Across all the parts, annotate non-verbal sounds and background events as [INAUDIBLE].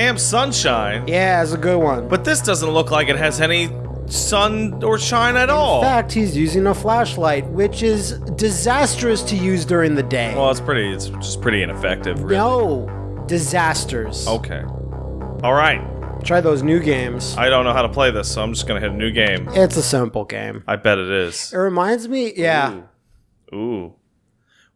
Camp Sunshine. Yeah, it's a good one. But this doesn't look like it has any sun or shine at all. In fact, he's using a flashlight, which is disastrous to use during the day. well, it's pretty. It's just pretty ineffective. Really. no, disasters. Okay. All right. Try those new games. I don't know how to play this, so I'm just gonna hit a new game. It's a simple game. I bet it is. It reminds me, yeah. Ooh.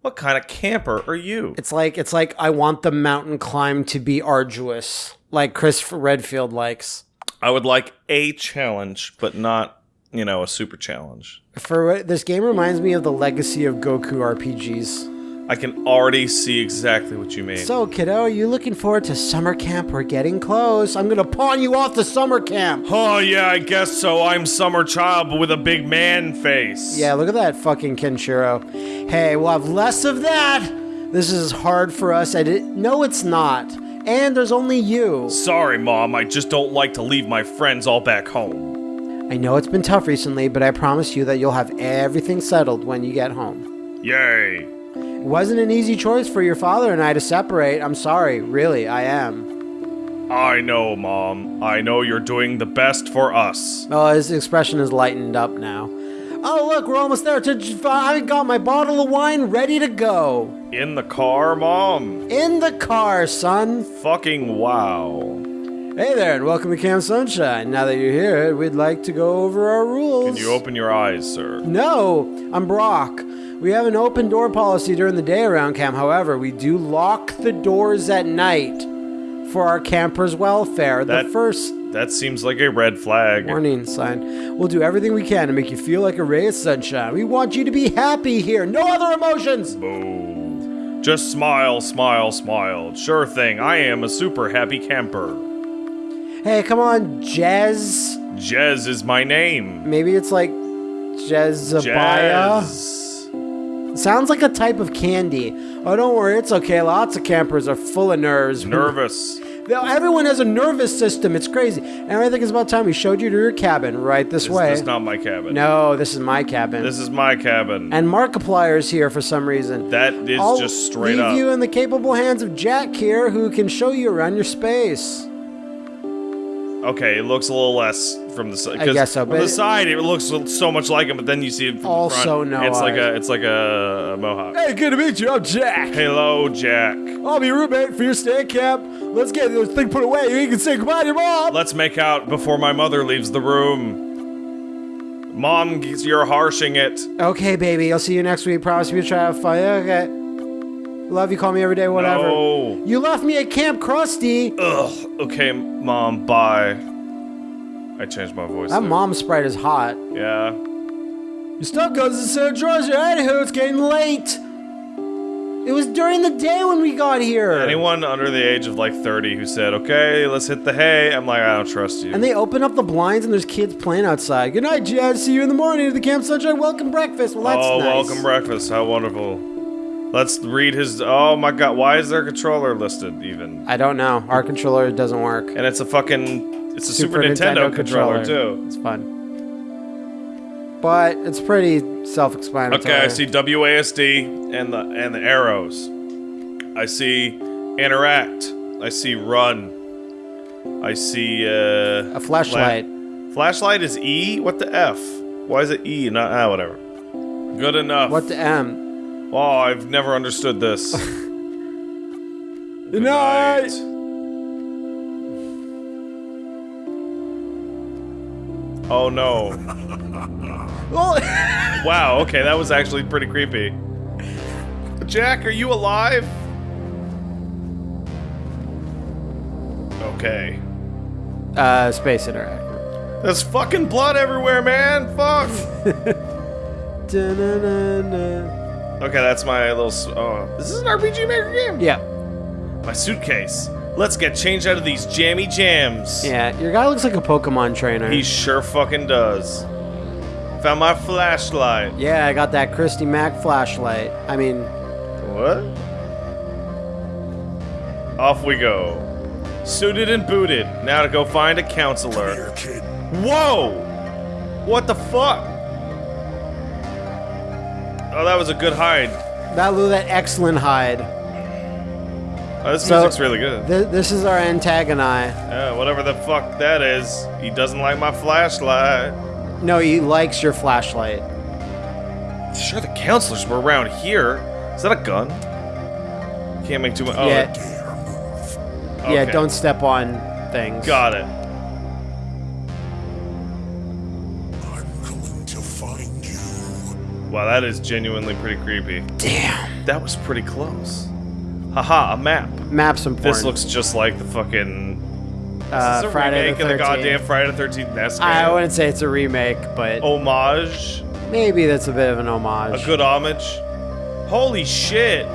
What kind of camper are you? It's like it's like I want the mountain climb to be arduous, like Chris Redfield likes. I would like a challenge, but not, you know, a super challenge. For this game reminds me of the legacy of Goku RPGs. I can already see exactly what you mean. So, kiddo, are you looking forward to summer camp? We're getting close. I'm gonna pawn you off to summer camp. oh yeah, I guess so. I'm summer child, but with a big man face. Yeah, look at that fucking Kenshiro. Hey, we'll have less of that. This is hard for us. I did No, it's not. And there's only you. Sorry, mom. I just don't like to leave my friends all back home. I know it's been tough recently, but I promise you that you'll have everything settled when you get home. Yay. Wasn't an easy choice for your father and I to separate. I'm sorry, really, I am. I know, mom. I know you're doing the best for us. Oh, his expression is lightened up now. Oh, look, we're almost there. I got my bottle of wine ready to go. In the car, mom? In the car, son. Fucking wow. Hey there, and welcome to Camp Sunshine. Now that you're here, we'd like to go over our rules. Can you open your eyes, sir? No, I'm Brock. We have an open door policy during the day around camp. However, we do lock the doors at night for our campers' welfare. That- the first That seems like a red flag. warning sign. We'll do everything we can to make you feel like a ray of sunshine. We want you to be happy here. No other emotions. Boo. Just smile, smile, smile. Sure thing, I am a super happy camper. Hey, come on, Jez. Jez is my name. Maybe it's like Jezebaya. Jez. Sounds like a type of candy. Oh, don't worry, it's okay. Lots of campers are full of nerves. Nervous. Everyone has a nervous system. It's crazy. And I think it's about time we showed you to your cabin right this Is way. this is not my cabin? no, this is my cabin. This is my cabin. and Markiplier's here for some reason. that is I'll just straight leave up. you in the capable hands of Jack here, who can show you around your space. Okay, it looks a little less from the side. I guess so, From but the it- side, it looks so much like him, but then you see it from Also the front. no It's like a, it's like a, a mohawk. Hey, good to meet you. I'm Jack. Hello, Jack. I'll be your roommate for your stay camp. Let's get this thing put away. You can say goodbye to your mom. Let's make out before my mother leaves the room. Mom, you're harshing it. Okay, baby. I'll see you next week. Promise me to try to have fun. Okay. Love you. Call me every day. Whatever. No. You left me at Camp Krusty. Ugh. Okay, mom. Bye. I changed my voice. That there. mom sprite is hot. Yeah. Your stuff goes to San Georgia. Anywho, it's getting late. It was during the day when we got here. Anyone under the age of like 30 who said, "Okay, let's hit the hay," I'm like, I don't trust you. And they open up the blinds and there's kids playing outside. Good night, Jazz. See you in the morning at the Camp Sunshine Welcome Breakfast. Well, that's oh, nice. welcome breakfast. How wonderful. Let's read his. Oh my god, why is their controller listed even? I don't know. Our controller doesn't work. And it's a fucking. It's a Super, Nintendo, controller, too. It's fun. But it's pretty self-explanatory. Okay, I see WASD and the and the arrows. I see interact. I see run. I see uh a flashlight. fla- flashlight is E. What the F? Why is it E? Not ah whatever. Good enough. What the M? Oh, I've never understood this. [LAUGHS] Good night. Oh no. [LAUGHS] Oh, [LAUGHS] Wow, okay, that was actually pretty creepy. Jack, are you alive? Okay. uh, space interact. There's fucking blood everywhere, man! Fuck! Okay, that's my little. Oh, this is an RPG Maker game? Yeah, My suitcase. Let's get changed out of these jammy jams. yeah. Your guy looks like a Pokemon trainer. He sure fucking does. Found my flashlight. yeah, I got that Christy Mac flashlight. I mean, What? Off we go. Suited and booted. Now to go find a counselor. Whoa! What the fuck? Oh, that was a good hide. that was that excellent hide. Oh, this So- music's really good. Th- this is our antagonist. Yeah, whatever the fuck that is. He doesn't like my flashlight. No, he likes your flashlight. Sure, the counselors were around here. Is that a gun? Can't make too much. Oh, yeah, yeah. Don't step on things. Got it. Wow, that is genuinely pretty creepy. Damn. That was pretty close. Haha, a map. Maps important. This looks just like the fucking. uh, this is a Friday remake the of the goddamn Friday the 13th NES game. I wouldn't say it's a remake, but Homage. maybe that's a bit of an homage. A good homage. Holy shit.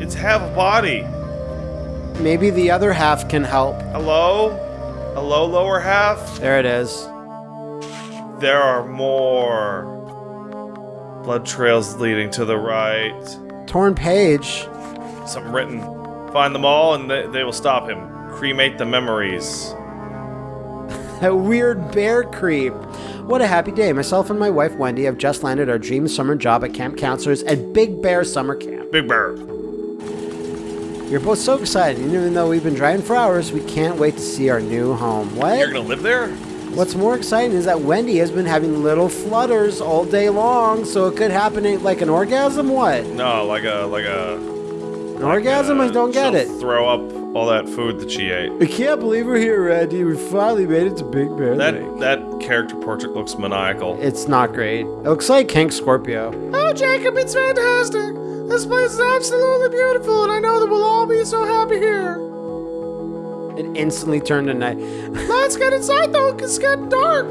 It's half a body. Maybe the other half can help. Hello? Hello, lower half? There it is. There are more. Blood trails leading to the right. Torn page. Something written. Find them all and they, they will stop him. Cremate the memories. [LAUGHS] That weird bear creep. What a happy day. Myself and my wife Wendy have just landed our dream summer job at Camp Counselors at Big Bear Summer Camp. Big Bear. We're both so excited, and even though we've been driving for hours, we can't wait to see our new home. What? You're gonna live there? What's more exciting is that Wendy has been having little flutters all day long, so it could happen in- like an orgasm. What? No, like a like a. An orgasm? I uh, don't get it. Throw up all that food that she ate. I can't believe we're here, Randy. We finally made it to Big Bear That Lake. that character portrait looks maniacal. It's not great. It looks like Hank Scorpio. Oh, Jacob, it's fantastic. This place is absolutely beautiful, and I know that we'll all be so happy here. It instantly turned to night. Let's get inside, though, 'cause it's getting dark.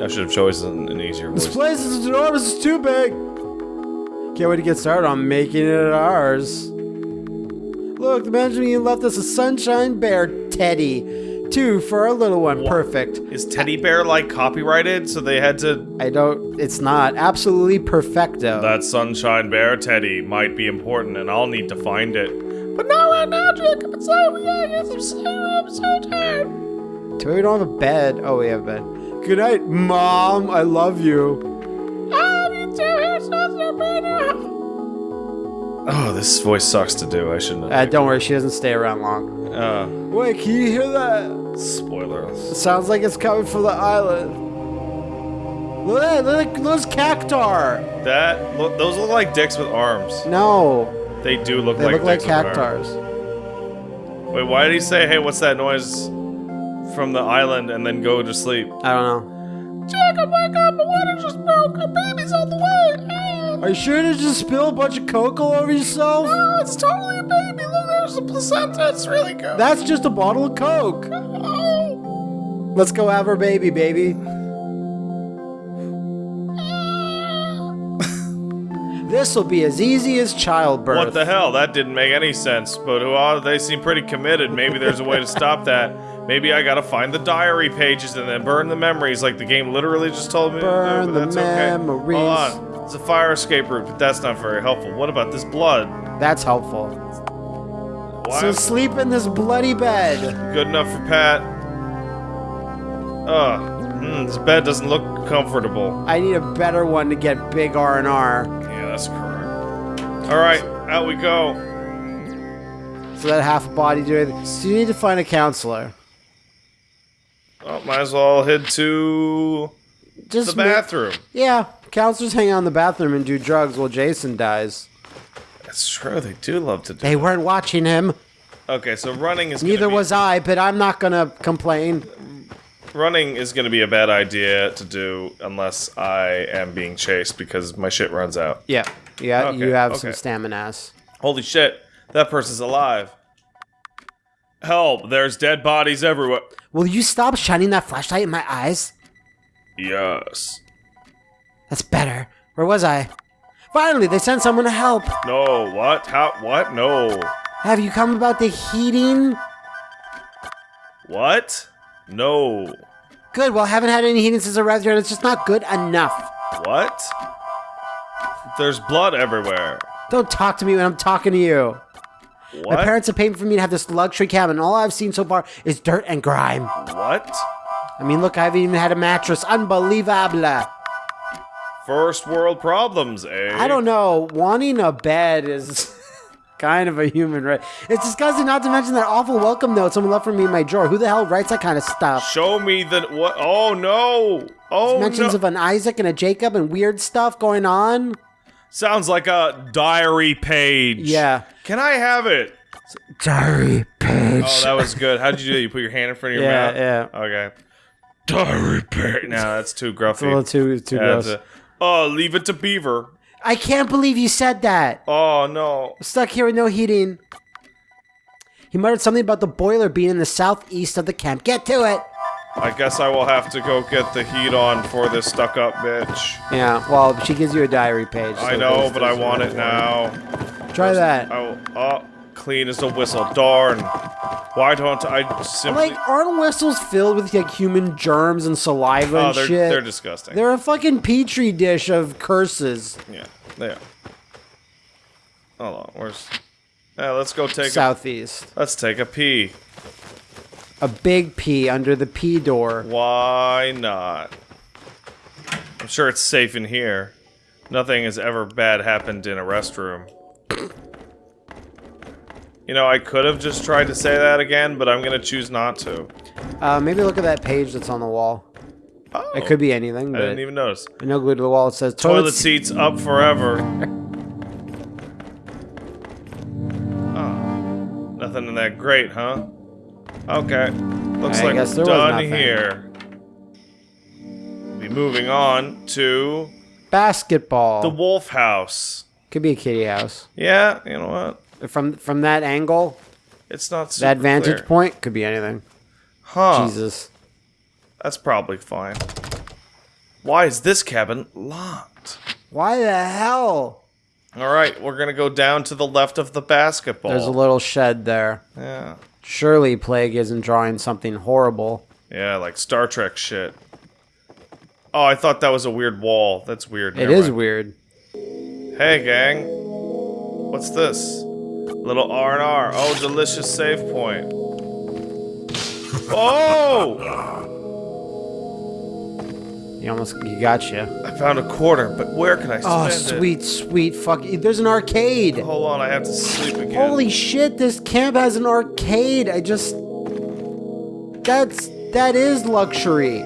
I should have chosen an easier This place is enormous. It's too big. Can't wait to get started on making it ours. Look, the management left us a sunshine bear teddy. Two for our little one. Perfect. Is Teddy Bear like copyrighted? So they had to. I don't. It's not absolutely perfecto. That Sunshine Bear Teddy might be important, and I'll need to find it. But not right now, Jacob. It's late. We gotta get some sleep. I'm so tired. Too bad we don't have a bed. Oh, we have a bed. Good night, mom. I love you. Ah, you two here, so so bad. Oh, this voice sucks to do. I shouldn't. Uh, don't worry, she doesn't stay around long. uh, Wait, can you hear that? spoilers. It sounds like it's coming from the island. Look at look, those cactar. That look, those look like dicks with arms. No, They do look they like look like dicks with arms. cactars. Wait, why did he say, "Hey, what's that noise from the island?" and then go to sleep? I don't know. Jacob, wake up. The water just broke. Our baby's on the way. Ah, Are you sure to just spill a bunch of coke all over yourself? ah, it's totally a baby. Look, there's the placenta. It's really good. That's just a bottle of coke. Oh. Let's go have our baby, baby. This will be as easy as childbirth. What the hell? That didn't make any sense. But oh, they seem pretty committed. Maybe there's a way to stop that. Maybe I gotta find the diary pages and then burn the memories, like the game literally just told me. to do, Burn but the that's okay. memories. Hold on. It's a fire escape route, but that's not very helpful. What about this blood? That's helpful. Why So sleep in this bloody bed. good enough for Pat? Ugh. Hmm, this bed doesn't look comfortable. I need a better one to get big R and R. That's correct. All right, out we go. So that half a body do it. So you need to find a counselor. Oh, might as well head to Just the bathroom. Yeah, counselors hang out in the bathroom and do drugs while Jason dies. That's true. They do love to do. They weren't watching him. Okay, so running is Neither was I, but I'm not gonna complain. Running is going to be a bad idea to do unless I am being chased because my shit runs out. Yeah, yeah, Okay, you have some okay. stamina. Holy shit, that person's alive. Help! There's dead bodies everywhere. Will you stop shining that flashlight in my eyes? Yes. That's better. Where was I? Finally, they sent someone to help. No. What? How? What? No. Have you come about the heating? What? No. Good. Well, I haven't had any heating since I arrived here, and it's just not good enough. What? There's blood everywhere. Don't talk to me when I'm talking to you. What? My parents have paid for me to have this luxury cabin. All I've seen so far is dirt and grime. What? I mean, look, I haven't even had a mattress. Unbelievable. First world problems, eh? I don't know. Wanting a bed is kind of a human right. It's disgusting. Not to mention that awful welcome note someone left for me in my drawer. Who the hell writes that kind of stuff? Show me the what? Oh no! Oh Mentions no! of an Isaac and a Jacob and weird stuff going on. Sounds like a diary page. Yeah. Can I have it? Diary page. Oh, that was good. How'd you do? You put your hand in front of your Yeah, mouth. yeah. Okay. Diary page. No, that's too gruffy. It's a little too too Yeah, gross. a- oh, leave it to Beaver. I can't believe you said that. Oh no. Stuck here with no heating. He muttered something about the boiler being in the southeast of the camp. Get to it. I guess I will have to go get the heat on for this stuck-up bitch. Yeah. Well, she gives you a diary page. I know, but I want it now. Try that. Oh, oh, clean as a whistle. Darn. Why don't I simply? Like, aren't whistles filled with like human germs and saliva oh, and they're shit? they're disgusting. They're a fucking petri dish of curses. yeah, they are. Hold on, where's? Yeah, let's go take. A, Southeast. let's take a pee. A big P under the P door. Why not? I'm sure it's safe in here. Nothing has ever bad happened in a restroom. You know, I could have just tried to say that again, but I'm gonna choose not to. Uh, maybe look at that page that's on the wall. Oh, It could be anything, I didn't even notice. no glue to the wall. It says Toilet toilet, seats up forever. oh, [LAUGHS] nothing in that grate, huh? Okay, looks I like we're done here. Be moving on to basketball. the Wolf House. could be a kitty house. Yeah, you know what? From from that angle, It's not super that vantage clear. point could be anything. Huh? Jesus. That's probably fine. Why is this cabin locked? Why the hell? All right, we're gonna go down to the left of the basketball. There's a little shed there. yeah. Surely Plague isn't drawing something horrible. Yeah, like Star Trek shit. Oh, I thought that was a weird wall. That's weird. It Never is mind. weird. Hey, gang. What's this? Little R and R. Oh, delicious save point. Oh! You almost you got you. I found a quarter, but where can I spend Oh, it? sweet, sweet fuck! There's an arcade. Hold on, I have to sleep again. Holy shit! This camp has an arcade. I just that's that is luxury.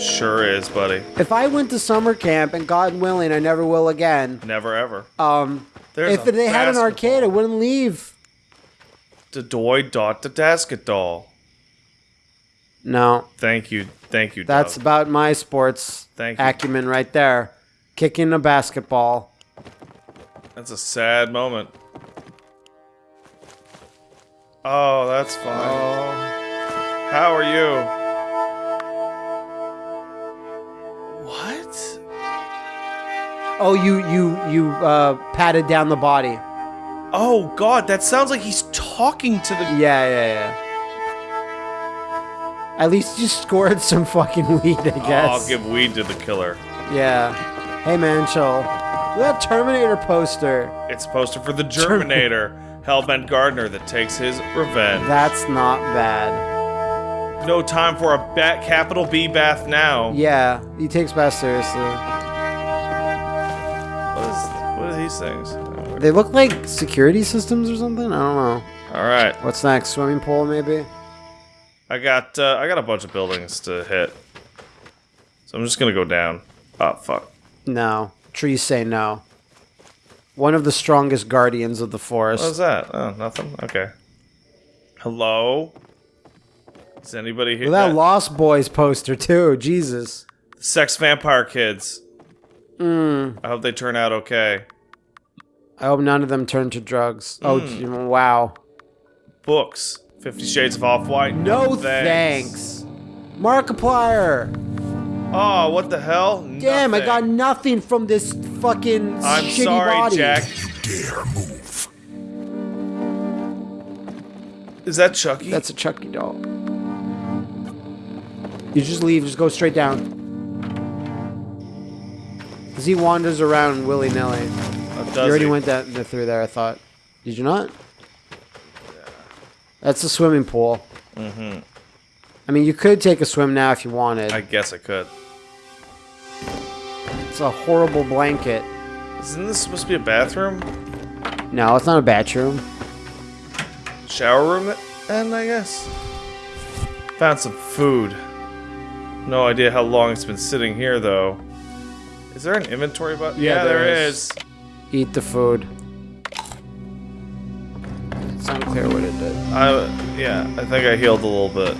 Sure is, buddy. If I went to summer camp and God willing, I never will again. Never ever. Um, There's if they had an arcade, I wouldn't leave. The doy dot the dasket doll. No, Thank you, thank you. that's Doug. about my sports Thank you. acumen right there. Kicking a basketball. That's a sad moment. Oh, that's fine. How are you? What? Oh, you you you uh, patted down the body. Oh God, that sounds like he's talking to the. Yeah, yeah, yeah. At least you scored some fucking weed, I guess. I'll give weed to the killer. Yeah. Hey man, chill. Look at that Terminator poster. It's a poster for the Germinator, Hellbent Gardener that takes his revenge. That's not bad. No time for a bat capital B bath now. Yeah, he takes bath seriously. These things? They look like security systems or something. I don't know. All right, What's next? Swimming pool, maybe? I got uh, I got a bunch of buildings to hit, so I'm just gonna go down. Oh fuck. No. Trees say no. One of the strongest guardians of the forest. What was that? Oh, nothing. Okay. Hello. Is anybody here? Look at that Lost Boys poster too. Jesus. Sex vampire kids. Mm. I hope they turn out okay. I hope none of them turn to drugs. Oh, hmm. wow. Books. Fifty Shades of Off White. No thanks. Markiplier. Oh, what the hell? Damn, I got Nothing. nothing from this fucking I'm shitty sorry, body. Jack. Dare move. Is that Chucky? That's a Chucky doll. You just leave, just go straight down. Cause he wanders around willy nilly. Oh, You already he? went that through there, I thought. Did you not? That's the swimming pool. Mm-hmm. I mean, you could take a swim now if you wanted. I guess I could. It's a horrible blanket. Isn't this supposed to be a bathroom? No, it's not a bathroom. Shower room, and I guess. Found some food. No idea how long it's been sitting here, though. Is there an inventory button? Yeah, there there is. is. Eat the food. It's unclear what it did. I, yeah, I think I healed a little bit.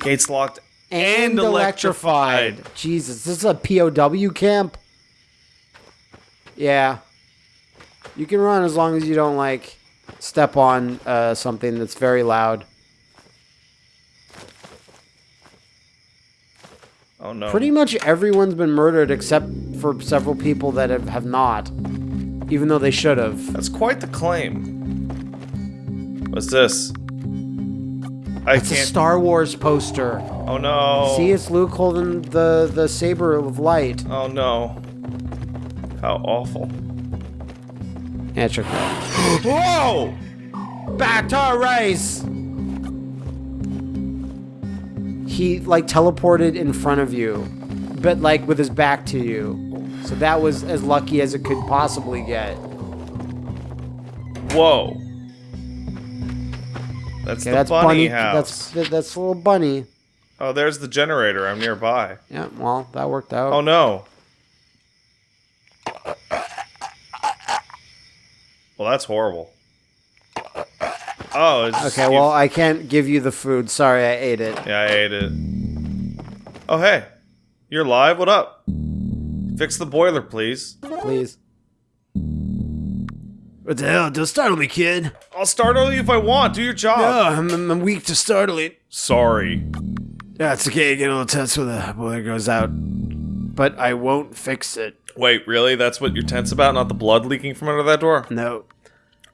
Gates locked and, electrified. Jesus, this is a POW camp? Yeah. You can run as long as you don't, like, step on uh, something that's very loud. Oh no. Pretty much everyone's been murdered except for several people that have, have not. Even though they should have. That's quite the claim. What's this? I It's a can't. Star Wars poster. oh no. See, it's Luke holding the, the saber of light. Oh no. How awful. Yeah, check that. [GASPS] Whoa! Back to our race! He, like, teleported in front of you, but, like, with his back to you. So that was as lucky as it could possibly get. Whoa. That's Okay, the that's bunny, bunny. house. That's that's a little bunny. Oh, there's the generator. I'm nearby. Yeah, well, that worked out. Oh no. Well, that's horrible. Oh, it's Okay, you- well, I can't give you the food. Sorry, I ate it. Yeah, I ate it. Oh, hey. You're live? What up? Fix the boiler, please. Please. What the hell? Don't startle me, kid. I'll startle you if I want. Do your job. I'm, I'm, I'm weak to startling. Sorry. Yeah, it's okay. Get a little tense when the boiler goes out. But I won't fix it. Wait, really? That's what you're tense about? Not the blood leaking from under that door? No.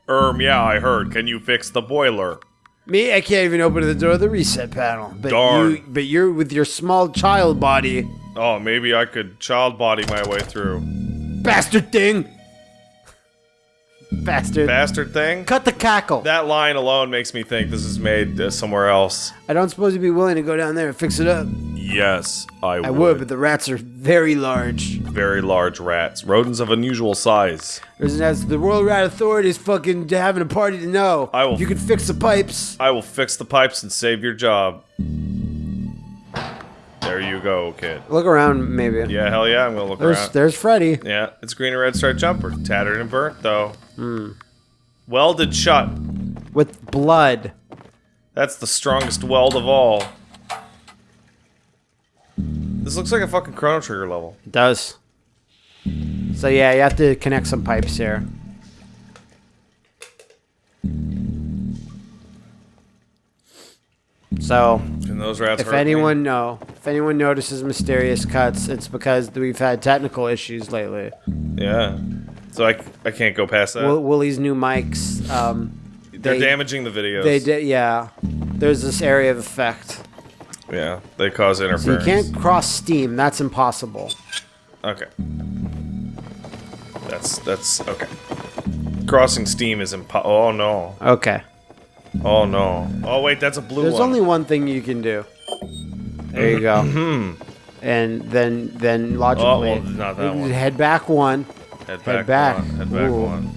Erm, yeah, I heard. Can you fix the boiler? Me, I can't even open the door of the reset panel. But Darn. you, but you're with your small child body, Oh, maybe I could child body my way through. bastard thing. Bastard. Bastard thing? Cut the cackle. That line alone makes me think this is made uh, somewhere else. I don't suppose you'd be willing to go down there and fix it up. Yes, I, would. I would, but the rats are very large. Very large rats. Rodents of unusual size. There's as the World Rat Authority is fucking having a party to know. I will- If you can fix the pipes. I will fix the pipes and save your job. There you go, kid. Look around, maybe. Yeah, hell yeah, I'm gonna look There's around. there's Freddy. Yeah, it's green and red striped jumper. Tattered and burnt, though. Hmm. Welded shut. with blood. That's the strongest weld of all. This looks like a fucking Chrono Trigger level. It does. So yeah, you have to connect some pipes here. So, And those rats if hurt me. anyone know, if anyone notices mysterious cuts, it's because we've had technical issues lately. Yeah. So I, I can't go past that. Will, Willie's new mics, um, They're they- damaging the videos. they did, yeah. There's this area of effect. Yeah, they cause interference. So you can't cross Steam. That's impossible. Okay. That's that's okay. Crossing Steam is impo- Oh no. Okay. Oh no. Oh wait, that's a blue There's one. only one thing you can do. There you go. Hmm. And then then logically, Mm-hmm. Oh, well, not that you one. head back one. Head back. head back. One. Head back one.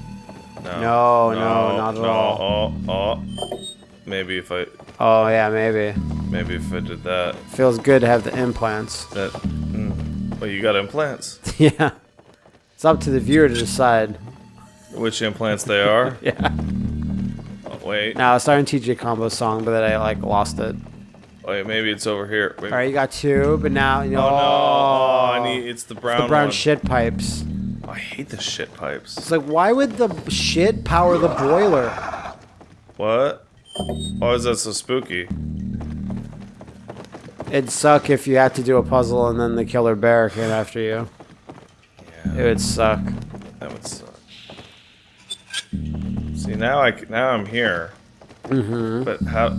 No. No, no, not at no. all. Oh, oh. Maybe if I Oh yeah, maybe. maybe if I did that. Feels good to have the implants. That. Mm. Well, you got implants. [LAUGHS] yeah. It's up to the viewer to decide. Which implants they are? [LAUGHS] Yeah. Oh, wait. Now I was starting TJ Combo song, but then I like lost it. Wait, maybe it's over here. Wait. All right, you got two, but now you know. Oh no! Oh, I need. It's the brown. the brown one. shit pipes. I hate the shit pipes. It's like, why would the shit power the boiler? What? Why is that so spooky? It'd suck if you had to do a puzzle and then the killer bear came after you. Yeah. It would suck. That would suck. See now I now I'm here. Mm-hmm. But how?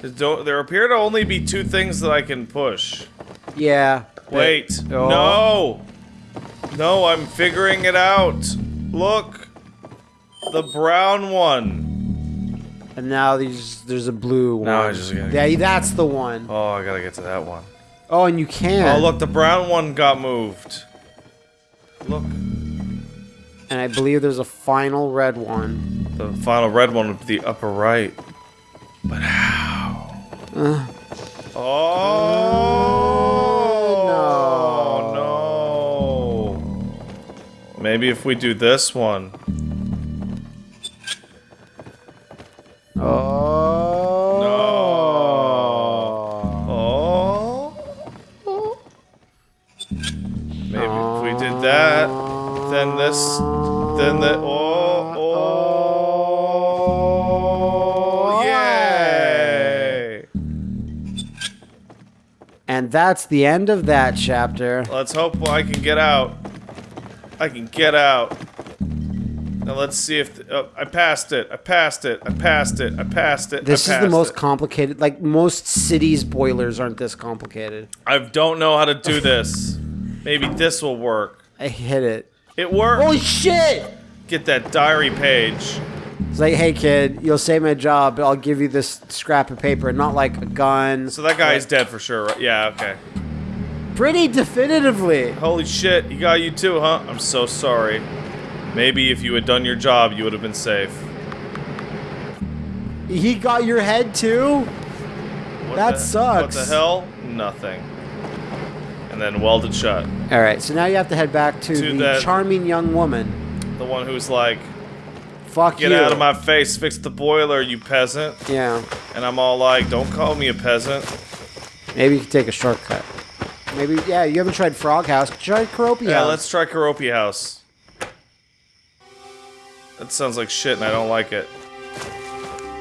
There don't- There appear to only be two things that I can push. Yeah. Wait. Oh. No. No, I'm figuring it out. Look. The brown one. And now there's there's a blue one. Now I just gotta- Yeah, that's the one. Oh, I gotta get to that one. Oh, and you can. Oh, look, the brown one got moved. Look. And I believe there's a final red one. The final red one would be the upper right. But how? Uh. oh Maybe if we do this one. Oh. No. Oh. Maybe if we did that, then this, then the oh oh yay! And that's the end of that chapter. Let's hope I can get out. I can get out. Now let's see if oh, I passed it. I passed it. I passed it. I passed it. This I is the most it. complicated. Like most cities' boilers aren't this complicated. I don't know how to do [LAUGHS] this. Maybe this will work. I hit it. It worked. Holy shit! Get that diary page. It's like, hey kid, you'll save my job, but I'll give you this scrap of paper, not like a gun. So that guy is dead for sure, right? Yeah, okay. Pretty definitively. Holy shit, he got you too, huh? I'm so sorry. Maybe if you had done your job, you would have been safe. He got your head too? What That the- sucks. What the hell? Nothing. And then welded shut. Alright, so now you have to head back to, To the charming young woman. The one who's like, Fuck you get you. out of my face, fix the boiler, you peasant. Yeah. And I'm all like, don't call me a peasant. Maybe you can take a shortcut. Maybe, yeah, you haven't tried Frog House. Try Karopi Yeah, House. let's try Karopi House. That sounds like shit and I don't like it.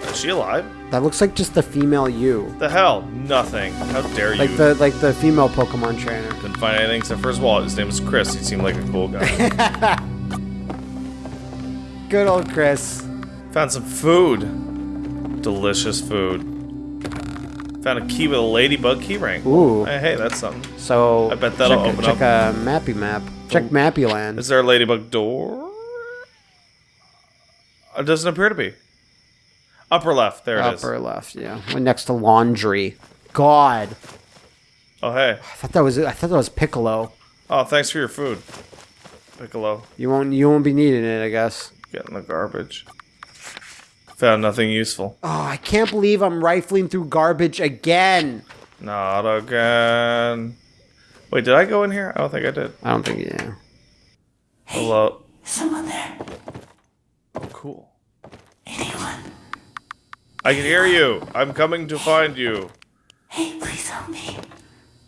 Is she alive? That looks like just the female you. The hell? Nothing. How dare you? Like the like the female Pokemon trainer. Couldn't find anything except for his wallet. His name was Chris. He seemed like a cool guy. [LAUGHS] Good old Chris. Found some food. Delicious food. Found a key with a ladybug keyring. Ooh. Hey, hey, that's something. So I bet that'll check, open check up. a mappy map. Check oh. Mappy Land. Is there a ladybug door? It doesn't appear to be. Upper left. There it is. Upper left, yeah. Right next to laundry. God. Oh, hey. I thought that was I thought that was Piccolo. Oh, thanks for your food. Piccolo. You won't you won't be needing it, I guess. Get in the garbage. Found nothing useful. Oh, I can't believe I'm rifling through garbage again. Not again. Wait, did I go in here? I don't think I did. I don't think yeah. Hello. Someone there. Oh, cool. Anyone? I can hear you. I'm coming to find you. Hey, please help me.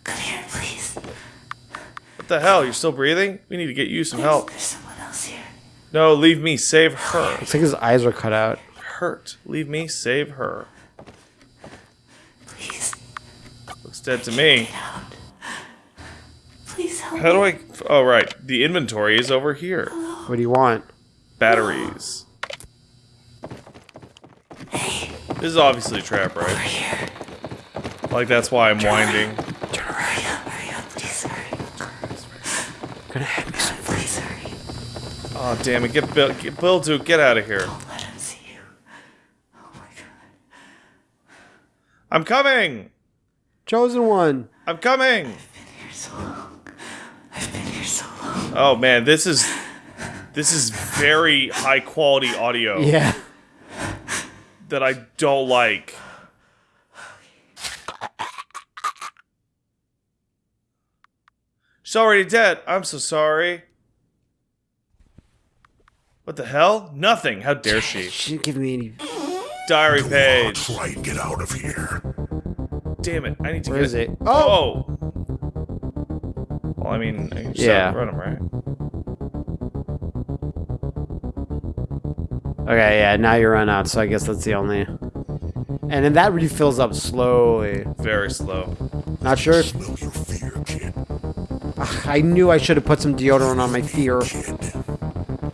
Come here, please. What the hell? You're still breathing? We need to get you some help. There's someone else here. No, leave me. Save her. Looks like his eyes are cut out. Hurt. Leave me. Save her. Please, Looks dead to me. please help How do. I? Oh, right. The inventory is over here. Oh. What do you want? Batteries. This is obviously a trap, right? Here. Like that's why I'm winding. Hurry up, hurry up, please hurry. Gonna have me some Please hurry. Oh damn it! Get Bill. Get Bill to get out of here. Don't let him see you. Oh my god. I'm coming. chosen one. I'm coming. I've been here so long. I've been here so long. Oh man, this is this is very high quality audio Yeah. that I don't like. She's already dead. I'm so sorry. What the hell? Nothing. How dare she? She didn't give me any Diary page. Try and get out of here. Damn it! I need to Where get is it? Oh! Oh. Well, I mean, I can Yeah. outrun him, right? Okay, yeah, now you run out, so I guess that's the only And then that refills up slowly. Very slow. Not sure. Smell your fear, kid. Ah, I knew I should have put some deodorant on my fear.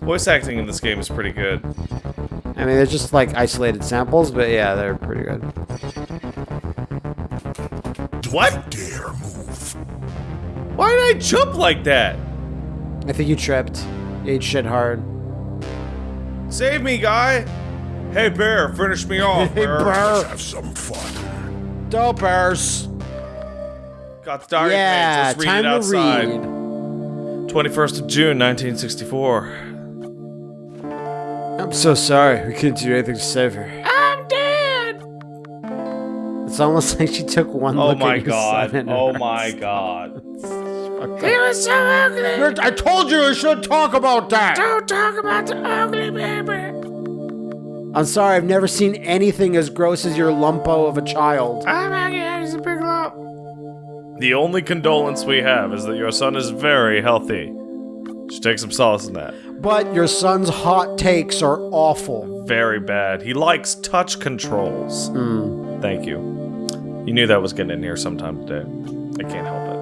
Voice acting in this game is pretty good. I mean, they're just like isolated samples, but yeah, they're pretty good. What? Dare move. Why did I jump like that? I think you tripped. You ate shit hard. Save me, guy! Hey, bear, finish me off, [LAUGHS] Hey, bear. Burr. Have some fun. Dopers. Got the diary Yeah, page. Let's read time it outside. to read. 21st of June, 1964. I'm so sorry. We couldn't do anything to save her. I'm dead. It's almost [LAUGHS] like she took one Oh look my at your god. son and Oh her- my god. He was so ugly. I told you I shouldn't talk about that. Don't talk about the ugly baby. I'm sorry. I've never seen anything as gross as your lumpo of a child. Oh my god, he's a big lump. The only condolence we have is that your son is very healthy. Should take some solace in that. But your son's hot takes are awful. Very bad. He likes touch controls. Hmm. Thank you. You knew that was getting in here sometime today. I can't help it.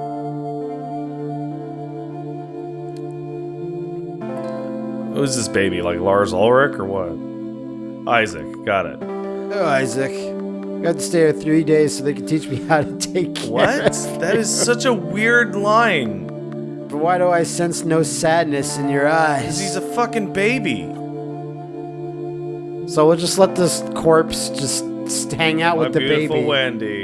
Who's this baby? Like Lars Ulrich or what? Isaac. Got it. Oh, Isaac. Have to stay here three days so they can teach me how to take care. What? that is such a weird line. But why do I sense no sadness in your eyes? Because he's a fucking baby. So we'll just let this corpse just hang out My with the beautiful baby. Wendy.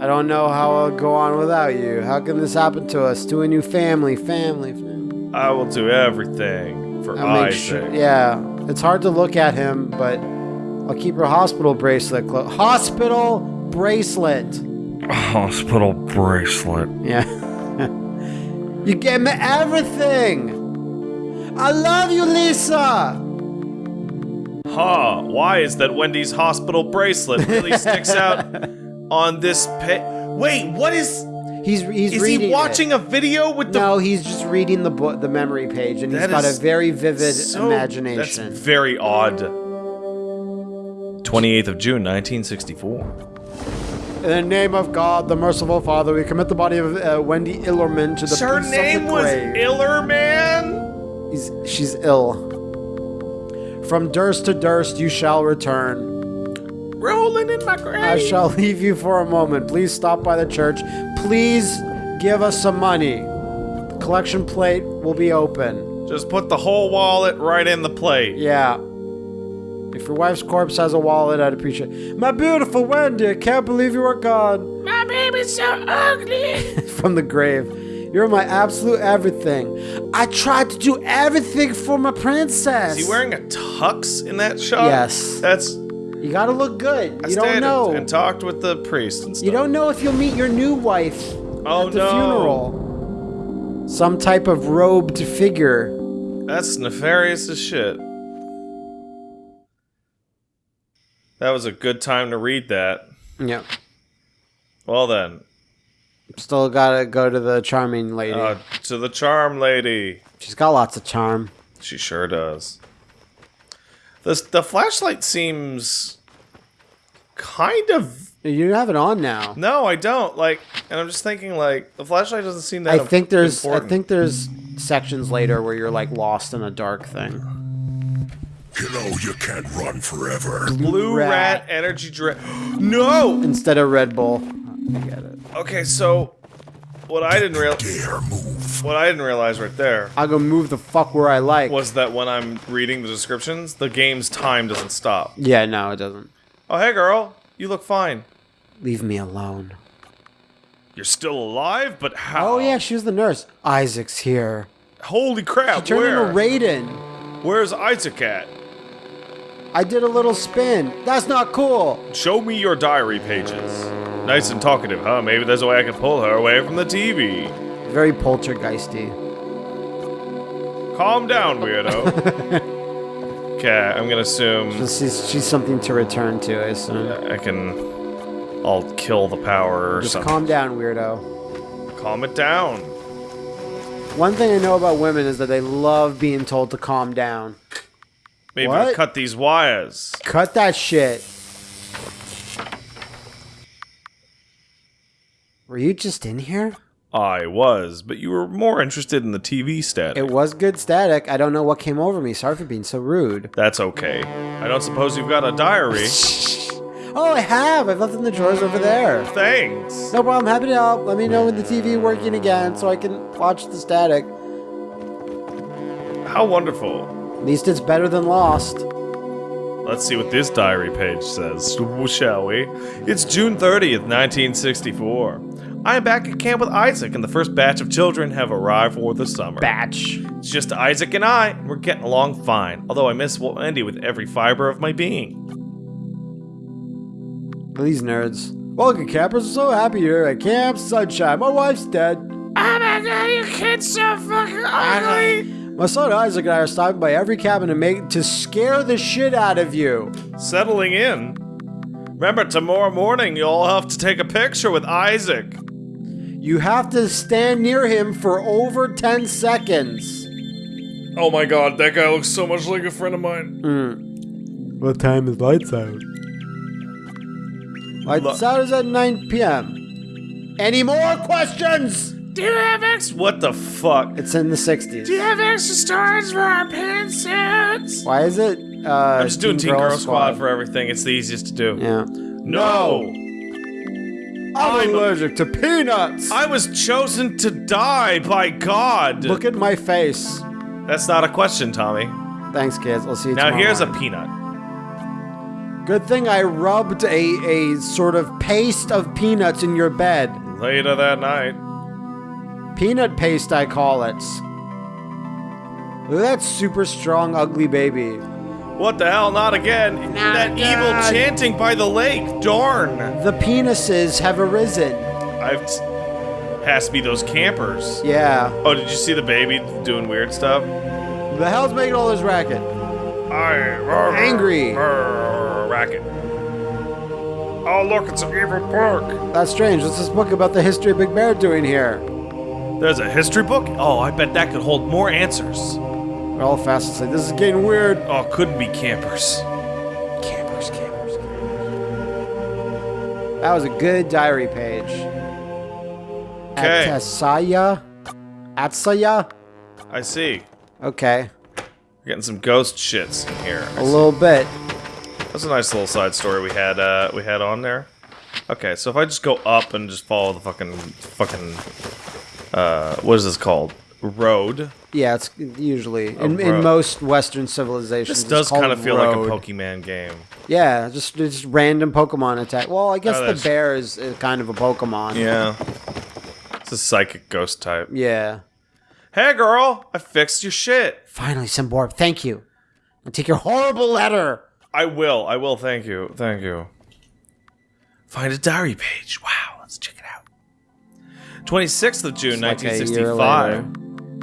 I don't know how I'll go on without you. How can this happen to us? To a new family, family, family. I will do everything for I'll make Isaac. sure. Yeah, it's hard to look at him, but I'll keep her hospital bracelet close. Hospital bracelet. Hospital bracelet. Yeah. [LAUGHS] you gave me everything. I love you, Lisa. Huh, why is that Wendy's hospital bracelet really [LAUGHS] sticks out on this pa- Wait, what is He's he's Is he it. watching a video with the No, he's just reading the book, the memory page, and he's got a very vivid so- imagination. That's very odd. 28th of June, 1964. In the name of God, the merciful Father, we commit the body of uh, Wendy Illerman to the Her peace name of the was grave. Illerman? He's, she's ill. From Durst to Durst you shall return. Rolling in my grave. I shall leave you for a moment. Please stop by the church. Please give us some money. The collection plate will be open. Just put the whole wallet right in the plate. Yeah. If your wife's corpse has a wallet, I'd appreciate it. My beautiful Wendy, I can't believe you are gone. My baby's so ugly. [LAUGHS] From the grave. You're my absolute everything. I tried to do everything for my princess. Is he wearing a tux in that shot? Yes. That's. You gotta look good. I You stayed don't and- know. And, talked with the priest and stuff. You don't know if you'll meet your new wife Oh at the no. funeral. Some type of robed figure. That's nefarious as shit. That was a good time to read that. Yeah. Well then, Still gotta go to the charming lady. uh, to the charm lady. She's got lots of charm. She sure does. The the flashlight seems kind of You have it on now. no, I don't like, and I'm just thinking like the flashlight doesn't seem that. I think there's important. I think there's sections later where you're like lost in a dark thing. You know you can't run forever. blue rat, rat. energy drink. no. Instead of Red Bull. I get it. Okay, so what I didn't real Dare move. what I didn't realize right there I'll go move the fuck where I like. was that when I'm reading the descriptions, the game's time doesn't stop. Yeah, no, it doesn't. Oh, hey girl, you look fine. Leave me alone. You're still alive, but how? Oh yeah, she was the nurse. Isaac's here. Holy crap! Turn where? into Raiden. Where's Isaac at? I did a little spin. That's not cool. Show me your diary pages. Nice and talkative, huh? Maybe there's a way I can pull her away from the TV. Very poltergeisty. Calm down, weirdo. [LAUGHS] Okay, I'm gonna assume She's, she's something to return to, I assume. I can. I'll kill the power or Just something. calm down, weirdo. Calm it down. One thing I know about women is that they love being told to calm down. Maybe I'll cut these wires. Cut that shit. Were you just in here? I was, but you were more interested in the TV static. It was good static. I don't know what came over me. Sorry for being so rude. That's okay. I don't suppose you've got a diary. [LAUGHS] Oh, I have. I've left it in the drawers over there. Thanks. No problem. Happy to help. Let me know when the TV working again so I can watch the static. How wonderful. At least it's better than Lost. Let's see what this diary page says, [LAUGHS] shall we? It's June 30th, 1964. I am back at camp with Isaac, and the first batch of children have arrived for the summer. Batch. It's just Isaac and I, and we're getting along fine. Although I miss Wendy with every fiber of my being. These nerds. Welcome, campers. I'm so happy you're at Camp Sunshine. My wife's dead. Oh my god, you kid's so fucking ugly! My son Isaac and I are stopping by every cabin to make to scare the shit out of you. Settling in. Remember, tomorrow morning you'll have to take a picture with Isaac. You have to stand near him for over 10 seconds. Oh my god, that guy looks so much like a friend of mine. Mm. What time is lights out? Lights out is at 9 p.m. Any more questions? Do you have ex- What the fuck? It's in the 60s. Do you have extra storage for our pantsuits? Why is it? Uh, I'm just doing Teen Girl Squad for everything. It's the easiest to do. Yeah. No! I'm allergic to peanuts. I was chosen to die by God. Look at my face. That's not a question, Tommy. Thanks, kids. I'll see you Now tomorrow here's a peanut. Good thing I rubbed a, a sort of paste of peanuts in your bed. Later that night. Peanut paste, I call it. Look at that super strong, ugly baby. What the hell? Not again. that evil chanting by the lake. Darn. The penises have arisen. I've t- has to be those campers. Yeah. Oh, did you see the baby doing weird stuff? The hell's making all this racket? I Angry. racket. Oh look, it's an evil book. That's strange. What's this book about the history of Big Bear doing here? There's a history book. Oh, I bet that could hold more answers. We're all fast asleep. This is getting weird. Oh, couldn't be campers. Campers, campers, campers. That was a good diary page. Okay. Atsaya? Atsaya? I see. Okay. We're getting some ghost shits in here. A little bit. That's a nice little side story we had uh we had on there. Okay, so if I just go up and just follow the fucking fucking uh what is this called? Road. Yeah, it's usually in, in road. most Western civilizations. This it's does called kind of feel like a. Pokemon game. Yeah, just just random Pokemon attack. Well, I guess Oh, the that's- bear is, is kind of a Pokemon. Yeah. It's a psychic ghost type. Yeah. Hey girl, I fixed your shit. Finally, some Simborb, thank you. I'll take your horrible letter. I will. I will. Thank you. Thank you. Find a diary page. Wow. 26th of June, like 1965.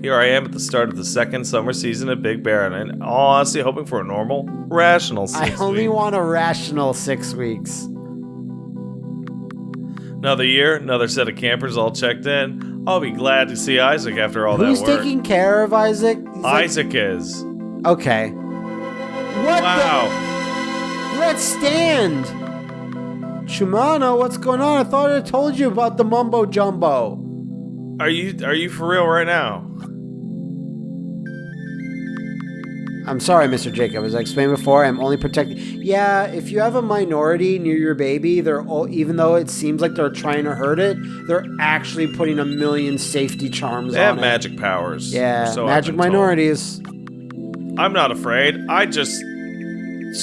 Here I am at the start of the second summer season of Big Bear, and in all honesty, hoping for a normal, rational I only want a rational six weeks. Another year, another set of campers all checked in. I'll be glad to see Isaac after all Who's that work. taking care of Isaac? He's like- Isaac is. okay. What Wow. the? Let's stand. Chumano, what's going on? I thought I told you about the mumbo jumbo. Are you are you for real right now? I'm sorry, Mr. Jacob. As I explained before, I'm only protecting. Yeah, if you have a minority near your baby, they're all, even though it seems like they're trying to hurt it, they're actually putting a million safety charms They on have it. magic powers. Yeah, so magic been told. minorities. I'm not afraid. I just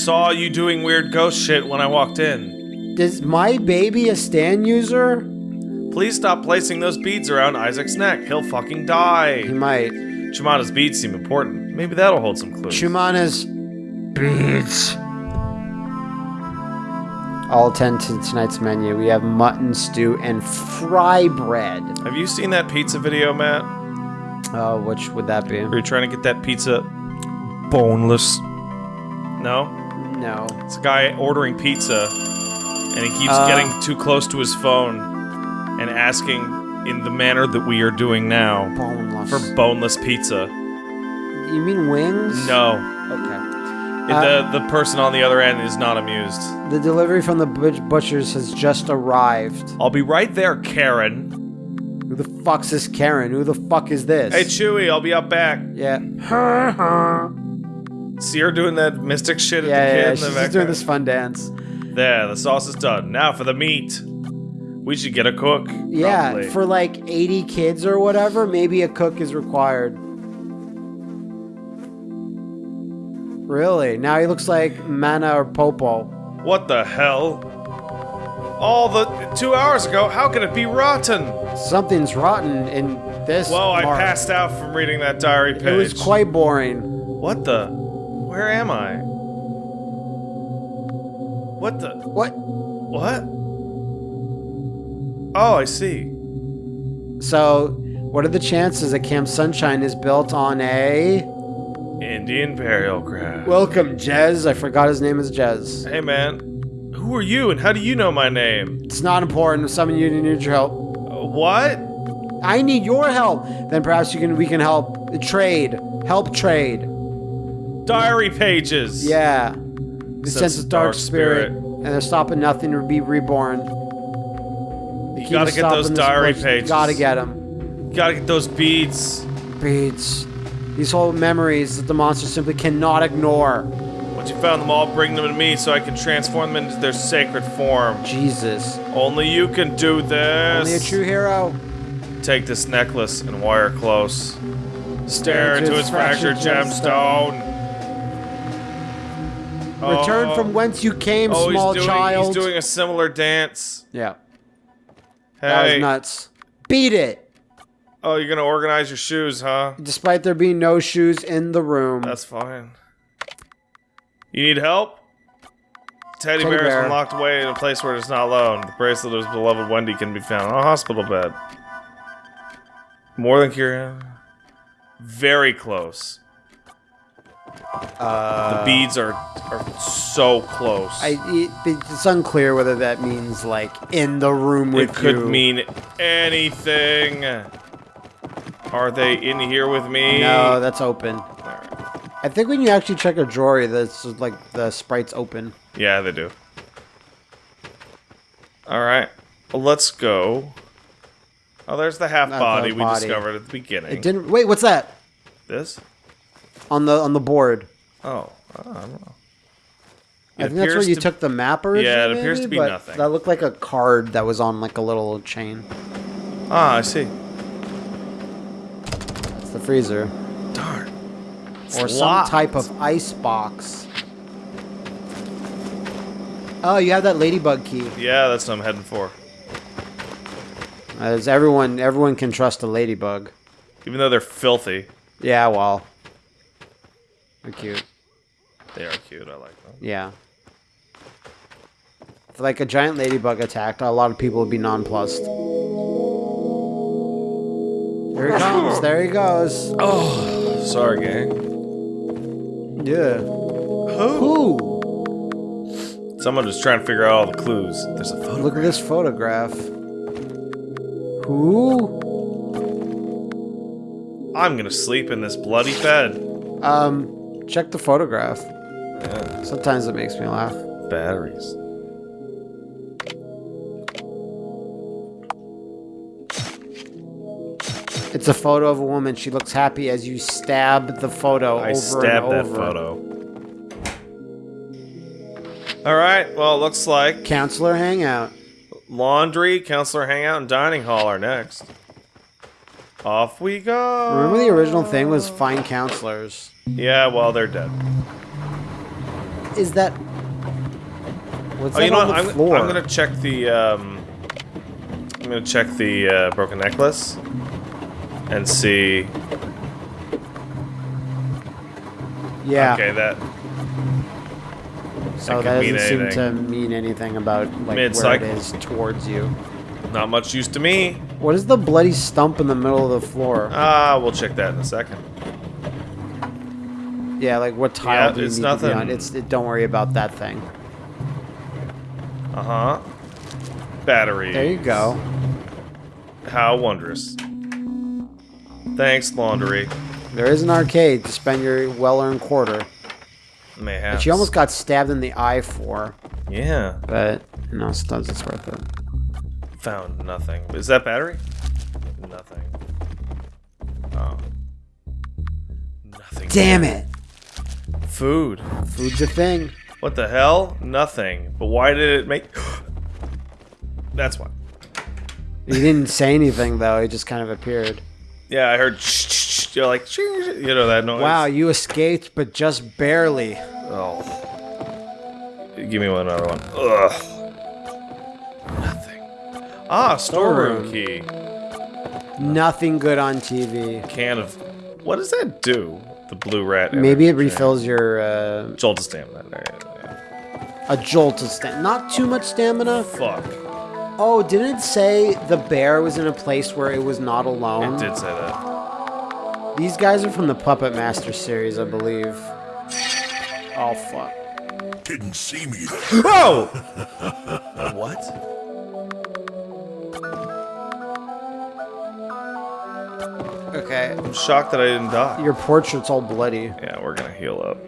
saw you doing weird ghost shit when I walked in. Is my baby a stand user? Please stop placing those beads around Isaac's neck. He'll fucking die. He might. Shimada's beads seem important. Maybe that'll hold some clues. Chumana's beads. I'll attend to tonight's menu. We have mutton stew and fry bread. Have you seen that pizza video, Matt? Oh, which would that be? Where you're trying to get that pizza boneless. No? No. It's a guy ordering pizza, and he keeps Uh. getting too close to his phone and asking in the manner that we are doing now Boneless. for boneless pizza. you mean wings? No. Okay. the the person on the other end is not amused. The delivery from the butchers has just arrived. I'll be right there, Karen. Who the fuck's this Karen? Who the fuck is this? Hey, Chewy, I'll be up back. yeah. See her doing that mystic shit at Yeah, the kid yeah, in she's the just back doing this fun dance. There, the sauce is done. Now for the meat. We should get a cook. Yeah, probably. for like 80 kids or whatever, maybe a cook is required. Really? Now he looks like Mana or Popo. What the hell? all the two hours ago. How can it be rotten? Something's rotten in this. Well, I mark. passed out from reading that diary page. It was quite boring. What the? Where am I? What the? What? What? Oh, I see. So, what are the chances that Camp Sunshine is built on a? Indian burial ground. Welcome, Jez. I forgot his name is Jez. Hey, man. Who are you and how do you know my name? It's not important. Some of you need your help. Uh, what? I need your help. Then perhaps you can. We can help trade. Help trade. Diary pages. Yeah. The sense of dark spirit, and they're stopping nothing to be reborn. You gotta get those diary pages. You Gotta get them. You gotta get those beads. Beads. These whole memories that the monster simply cannot ignore. Once you found them all, bring them to me so I can transform them into their sacred form. Jesus. Only you can do this. Only a true hero. Take this necklace and wire close. Stare into its fractured gemstone. Return Oh. from whence you came, Oh, small he's doing, child. He's doing a similar dance. yeah, that was nuts. Beat it. Oh, you're gonna organize your shoes, huh? Despite there being no shoes in the room. That's fine. You need help? Teddy, Teddy bear has bear. been locked away in a place where it's not alone. The bracelet of his beloved Wendy can be found on a hospital bed. More than curious. Very close. The beads are are so close. I, it, it's unclear whether that means like in the room with you. it could you. mean anything. Are they in here with me? No, that's open. I think when you actually check a drawer, that's like the sprite's open. Yeah, they do. Alright. Let's go. Oh, there's the half Not body the we body. discovered at the beginning. It didn't. Wait, what's that This? On the on the board? Oh, I don't know. I think that's where you to- took the map originally. Yeah, it appears maybe, to be nothing. That looked like a card that was on like a little chain. Ah, I see. It's the freezer Darn. It's or some locked. type of ice box. Oh, you have that ladybug key. Yeah, that's what I'm heading for. As everyone, everyone can trust a ladybug. Even though they're filthy, Yeah, well, they're cute. they are cute. I like them. Yeah. If like a giant ladybug attacked, a lot of people would be nonplussed. There he comes. There he goes. Oh, sorry, gang. Yeah. Who? Someone was trying to figure out all the clues. There's a photo. Look at this photograph. Who? I'm gonna sleep in this bloody bed. Um, check the photograph. Yeah, Sometimes it makes me laugh. batteries. It's a photo of a woman. She looks happy as you stab the photo I over stabbed and that photo. All right. Well, it looks like Counselor hangout. laundry, counselor hangout, and dining hall are next. Off we go. Remember the original thing was find counselors. Yeah. Well, they're dead. Is that? What's Oh, that you know on what? the I'm, floor? I'm gonna check the. Um, I'm gonna check the uh, broken necklace and see. Yeah. Okay, that So could that doesn't seem to mean anything about like where it is towards you. Not much use to me. What is the bloody stump in the middle of the floor? Ah, we'll check that in a second. yeah, like what tile yeah, do you it's need to be on? nothing. It's it, don't worry about that thing. Uh huh. Battery. There you go. How wondrous. Thanks, laundry. There is an arcade to spend your well-earned quarter. Mayhaps. Which you almost got stabbed in the eye for, Yeah. but you know, sometimes it's worth it. Found nothing. Is that battery? Nothing. Oh. Nothing. Damn it! Food. Food's a thing. What the hell? Nothing. But why did it make. [GASPS] That's why. He didn't say anything though. He just kind of appeared. Yeah, I heard. You're like. You know that noise? Wow, you escaped, but just barely. Oh. Give me one another one. Ugh. Ah, storeroom Storeroom. key. Nothing good on TV. Can of. What does that do? The blue rat. Maybe it energy. refills your uh, Jolt of stamina. There, yeah. a jolt of stamina. Not too much stamina. Fuck. Oh, didn't it say the bear was in a place where it was not alone? It did say that. These guys are from the Puppet Master series, I believe. Oh fuck. Didn't see me. Whoa! [LAUGHS] what? Okay. I'm shocked that I didn't die. Your portrait's all bloody. Yeah, we're gonna heal up.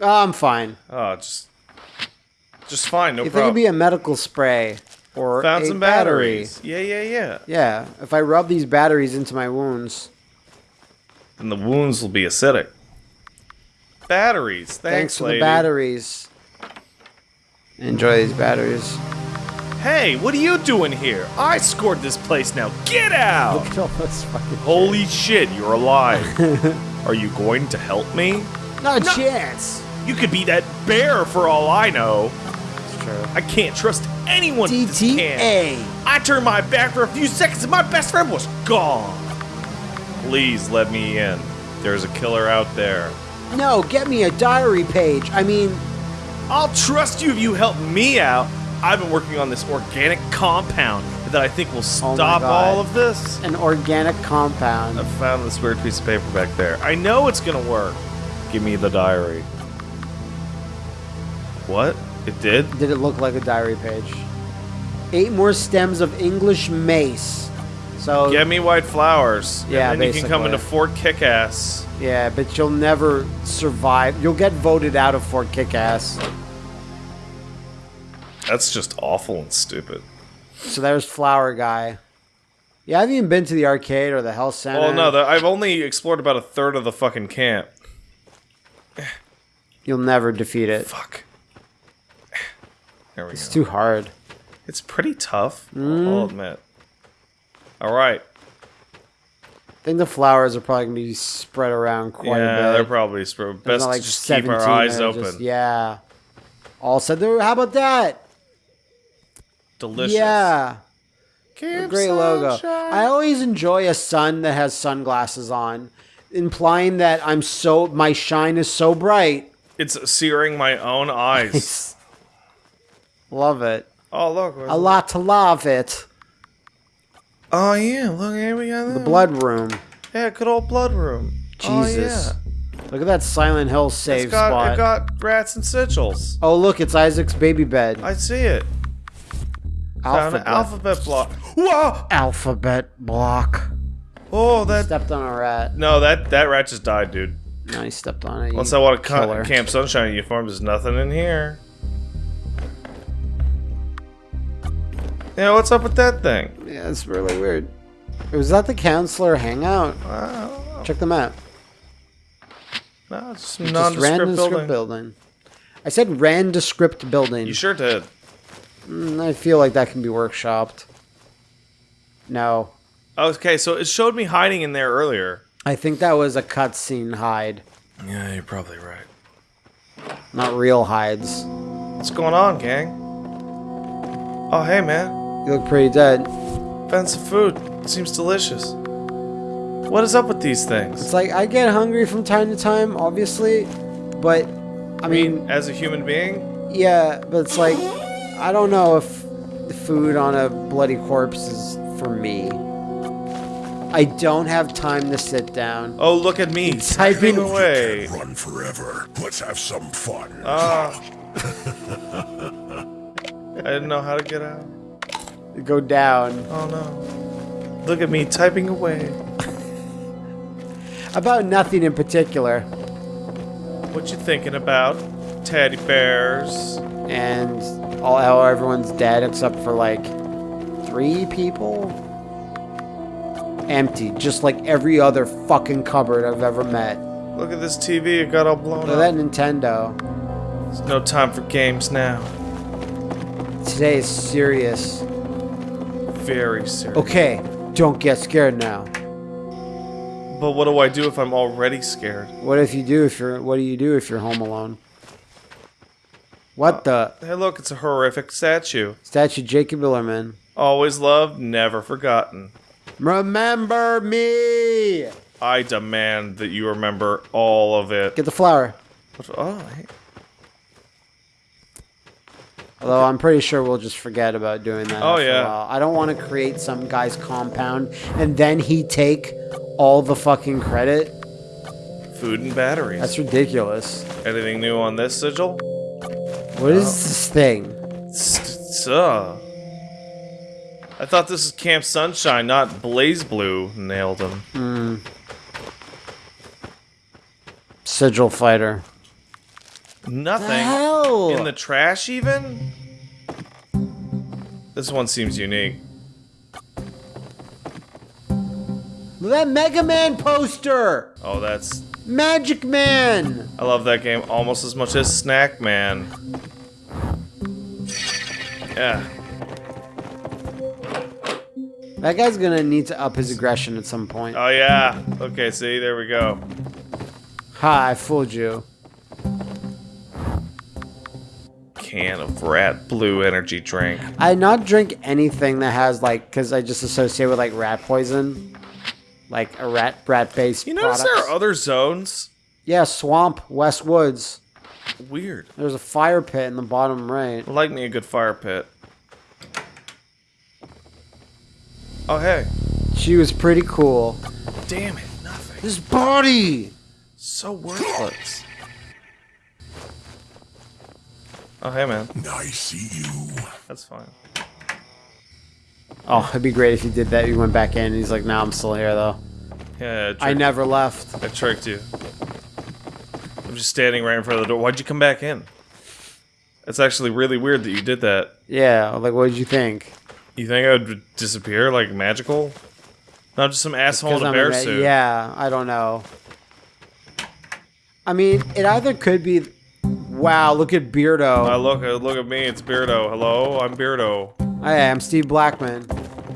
Oh, I'm fine. Oh, just. Just fine, no You think it'd problem. be a medical spray or Found some battery? batteries. Yeah, yeah, yeah. Yeah, if I rub these batteries into my wounds. And the wounds will be acidic. Batteries. Thanks, Thanks for lady. the batteries. Enjoy these batteries. Hey, what are you doing here? I scored this place now. Get out! Look at all those fucking. Holy shit, you're alive. [LAUGHS] are you going to help me? Not a chance. You could be that bear for all I know. It's true. I can't trust anyone in this camp. DTA. I turned my back for a few seconds and my best friend was gone. Please let me in. There's a killer out there. No, get me a diary page. I mean, I'll trust you if you help me out. I've been working on this organic compound that I think will Oh stop God. all of this. an organic compound. I found this weird piece of paper back there. I know it's gonna work. Give me the diary. What? It did? Did it look like a diary page? Eight more stems of English mace. So Get me white flowers. Yeah, and then you can come into Fort Kickass. yeah, but you'll never survive. You'll get voted out of Fort Kickass. That's just awful and stupid. So there's Flower Guy. Yeah, I haven't even been to the arcade or the health center. Well, no, the, I've only explored about a third of the fucking camp. You'll never defeat it. Fuck. There we It's go. too hard. It's pretty tough, Mm. I'll admit. Alright. I think the flowers are probably gonna be spread around quite Yeah, a bit. Yeah, they're probably sp- There's best not, to just keep our eyes open. just- yeah. All said there. How about that? Delicious. Yeah. Camp Great logo. I always enjoy a sun that has sunglasses on, implying that I'm so my shine is so bright. It's searing my own eyes. [LAUGHS] Love it. oh, look. A lot to love it. Oh, yeah. Look, here we got The blood room. Yeah, good old blood room. Oh, Jesus. Oh, yeah. Look at that Silent Hill save It's got, spot. it got rats and sigils. oh, look, it's Isaac's baby bed. I see it. Found an Alphabet. alphabet block. Whoa! Alphabet block. Oh, that. Stepped on a rat. No, that that rat just died, dude. No, he stepped on it. Unless you I want to killer. cut Camp Sunshine uniform, there's nothing in here. Yeah, what's up with that thing? Yeah, it's really weird. Was that the counselor hangout? Wow. Check them out. No, it's some Just nondescript random building. script building. I said randescript building. You sure did. Mm, I feel like that can be workshopped. No. Okay, so it showed me hiding in there earlier. I think that was a cutscene hide, Yeah, you're probably right. not real hides. What's going on, gang? Oh, hey, man. You look pretty dead. Found some food. Seems delicious. What is up with these things? It's like I get hungry from time to time, obviously, but I mean, As a human being? yeah, but it's like I don't know if the food on a bloody corpse is for me. I don't have time to sit down. Oh, look at me. Typing Typing away. Run forever. Let's have some fun. Ah. I didn't know how to get out. Go down. Oh no. Look at me typing away. About nothing in particular. What you thinking about? Teddy bears. and all how everyone's dead except for like three people. Empty, just like every other fucking cupboard I've ever met. Look at this TV. It got all blown Look at that. Nintendo. There's no time for games now. Today is serious. Very serious. Okay, don't get scared now. But what do I do if I'm already scared? What if you do if you're what do you do if you're home alone? What uh, the? Hey, look, it's a horrific statue. Statue Jacob Billerman. Always loved, never forgotten. Remember me! I demand that you remember all of it. Get the flower. Oh, hey. Although I'm pretty sure we'll just forget about doing that. Oh, yeah. I don't want to create some guy's compound and then he take all the fucking credit. food and batteries. That's ridiculous. Anything new on this sigil? What is this thing? S- uh. I thought this was Camp Sunshine, not BlazBlue. Nailed him. Sigil fighter. Nothing. The hell? In the trash, even? This one seems unique. That Mega Man poster! Oh, that's. Magic Man! I love that game almost as much as Snack Man. Yeah. That guy's gonna need to up his aggression at some point. Oh, yeah. Okay, see, there we go. Ha, I fooled you. Can of rat blue energy drink. I not drink anything that has like, because I just associate with like rat poison. Like a rat rat based You notice there are other zones? Yeah, swamp, West Woods. Weird. There's a fire pit in the bottom right. I like me a good fire pit. Oh, hey. She was pretty cool. Damn it, nothing. His body! So worthless. Oh, hey, man. I see you. That's fine. Oh, it'd be great if you did that. You went back in and he's like, nah, I'm still here though. Yeah, I, I never left. I tricked you. I'm just standing right in front of the door. Why'd you come back in? It's actually really weird that you did that. Yeah, like, what did you think? You think I would disappear like magical? Not just some asshole in a I'm bear a- suit. Yeah, I don't know. I mean, it either could be. Wow, look at Beardo. Uh, look, look at me. It's Beardo. Hello, I'm Beardo. Hey, I'm Steve Blackman.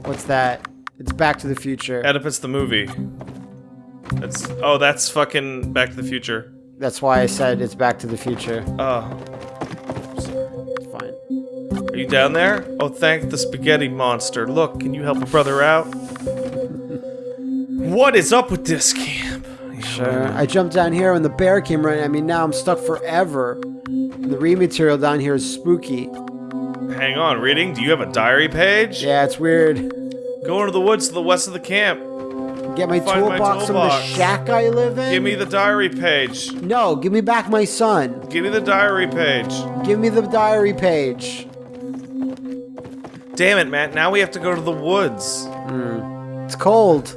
What's that? It's Back to the Future. Oedipus the movie. That's oh, that's fucking Back to the Future. That's why I said it's Back to the Future. Oh, It's fine. are you down there? Oh, thank the spaghetti monster. Look, can you help a brother out? [LAUGHS] what is up with this camp? Sure. I jumped down here when the bear came running. I mean, now I'm stuck forever. The rematerial down here is spooky. Hang on, reading. Do you have a diary page? Yeah, it's weird. Go into the woods to the west of the camp. Get my Find my toolbox from the toolbox. shack I live in. Give me the diary page. No, give me back my son. Give me the diary page. Give me the diary page. Damn it, Matt. Now we have to go to the woods. Hmm. It's cold.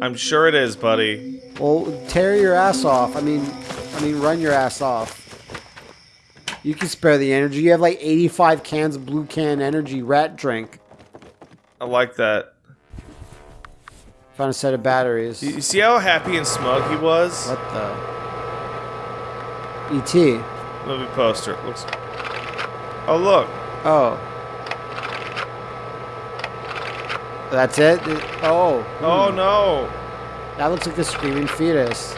I'm sure it is, buddy. Well, tear your ass off. I mean, I mean, run your ass off. You can spare the energy. You have like 85 cans of blue can energy rat drink. I like that. Found a set of batteries. You you see how happy and smug he was? What the? E.T. Movie poster. Looks. Oh look. Oh. That's it? Oh. Oh hmm. no. That looks like the screaming fetus.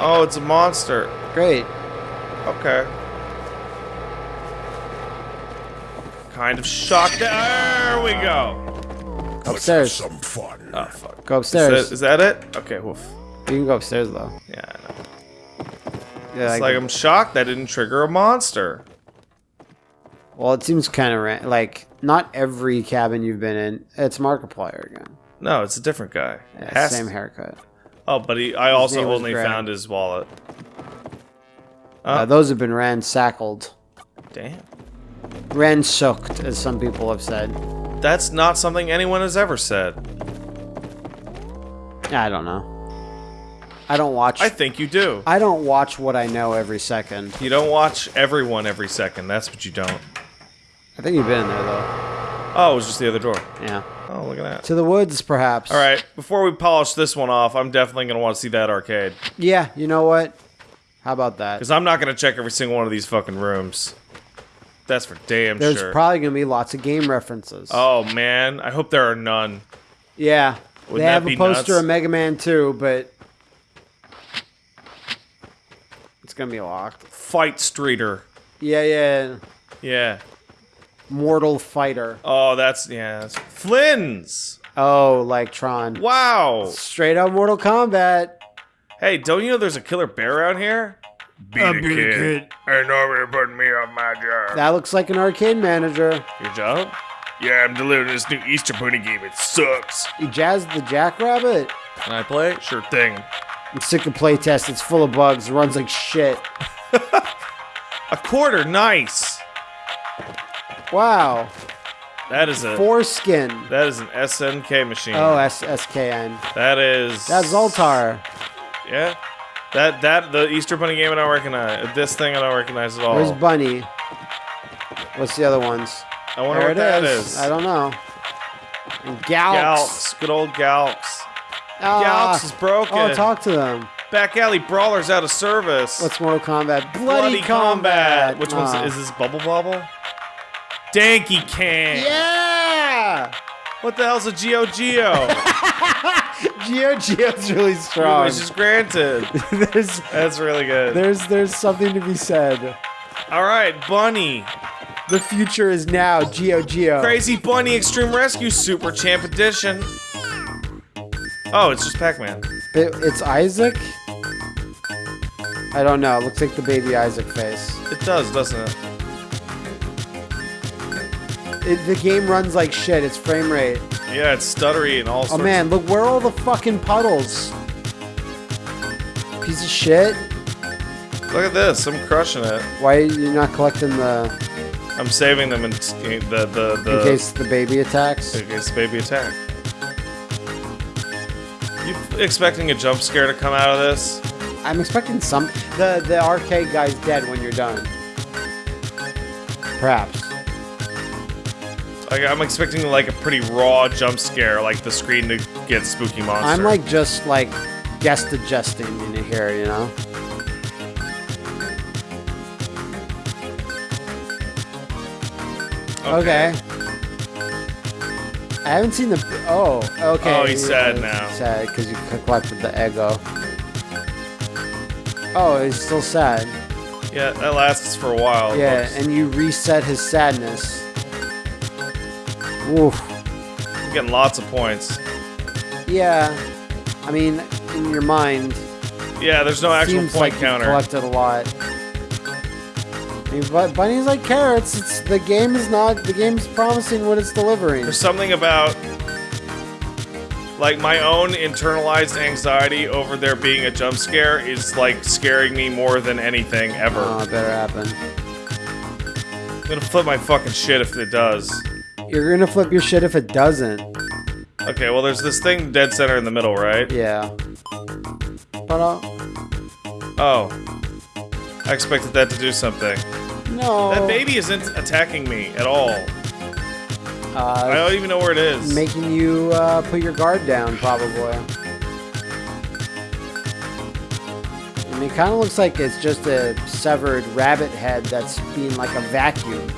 Oh, it's a monster. Great. Okay. Kind of shocked. There we go. Let's Upstairs. have some fun. Oh fuck. Go upstairs. is that it? Okay. Woof. You can go upstairs though. Yeah. I know. Yeah, It's like I'm shocked that didn't trigger a monster. well, it seems kind of ra- like not every cabin you've been in. It's Markiplier again. No, it's a different guy. Yeah, same to- haircut. Oh, but he, I also only Greg. found his wallet. Uh, those have been ransackled. Damn. Ransooked, as some people have said. That's not something anyone has ever said. I don't know. I don't watch. I think you do. I don't watch what I know every second. You don't watch everyone every second. That's what you don't. I think you've been in there though. Oh, it was just the other door. Yeah. Oh, look at that. To the woods, perhaps. All right, before we polish this one off, I'm definitely going to want to see that arcade. Yeah. You know what? How about that? Because I'm not going to check every single one of these fucking rooms. That's for damn There's sure. There's probably gonna be lots of game references. oh, man. I hope there are none. Yeah. Wouldn't they have a poster nuts? of Mega Man 2, but it's gonna be locked. Fight Streeter. Yeah, yeah. Yeah. Mortal Fighter. Oh, that's yeah. That's Flynn's. Oh, like Tron. Wow. Straight up Mortal Kombat. Hey, don't you know there's a killer bear around here? Beat a kid. Ain't nobody putting me on my job. That looks like an arcade manager. Your job? Yeah, I'm delivering this new Easter Bunny game. It sucks. You jazzed the Jackrabbit? Can I play? Sure thing. I'm sick of playtest. It's full of bugs. It runs like shit. [LAUGHS] A quarter, nice. Wow. That is a Foreskin. that is an SNK machine. Oh, S SKN. that is That's Zoltar. Yeah. That that the Easter Bunny game I don't recognize. This thing I don't recognize at all. Where's Bunny? What's the other ones? I wonder there what that is. is. I don't know. And Galks. Galks, good old Galks. Ah. Galks is broken. Oh, talk to them. Back alley brawlers out of service. What's Mortal Kombat? Bloody, Combat. Which Ah. one's is this Bubble Bobble? Danky Can. Yeah. What the hell's a Geo Geo? [LAUGHS] Geo Geo's really strong. Which is granted. [LAUGHS] there's That's really good. there's there's something to be said. All right, Bunny. The future is now. Geo Geo. Crazy Bunny Extreme Rescue Super Champ Edition. Oh, it's just Pac-Man. It- it's Isaac. I don't know. It looks like the baby Isaac face. It does, doesn't it? It, the game runs like shit. It's frame rate. Yeah, it's stuttery and all Oh man, look where are all the fucking puddles. Piece of shit. Look at this. I'm crushing it. Why are you not collecting the I'm saving them in the the the in case the baby attacks? in case baby attack. You expecting a jump scare to come out of this? I'm expecting some. The the arcade guy's dead when you're done. Perhaps. Like, I'm expecting like a pretty raw jump scare, like the screen to get spooky monster. I'm like just like guest adjusting in here, you know. Okay. I haven't seen the. Oh, okay. Oh, he's sad now. Sad because you collected the ego. Oh, he's still sad. Yeah, that lasts for a while. Yeah, and you reset his sadness. Oof. I'm getting lots of points. Yeah. I mean, in your mind, Yeah, there's no actual point like counter. collected a lot. I mean, but bunnies like carrots. It's the game is not. The game's promising what it's delivering. There's something about like my own internalized anxiety over there being a jump scare is like scaring me more than anything ever. Oh, it better happen. I'm gonna flip my fucking shit if it does. You're gonna flip your shit if it doesn't. Okay, well there's this thing dead center in the middle, right? Yeah. Uh, Oh. I expected that to do something. no. That baby isn't attacking me at all. I Uh, don't even know where it is. making you uh, put your guard down, probably. I mean, it kind of looks like it's just a severed rabbit head that's being like a vacuum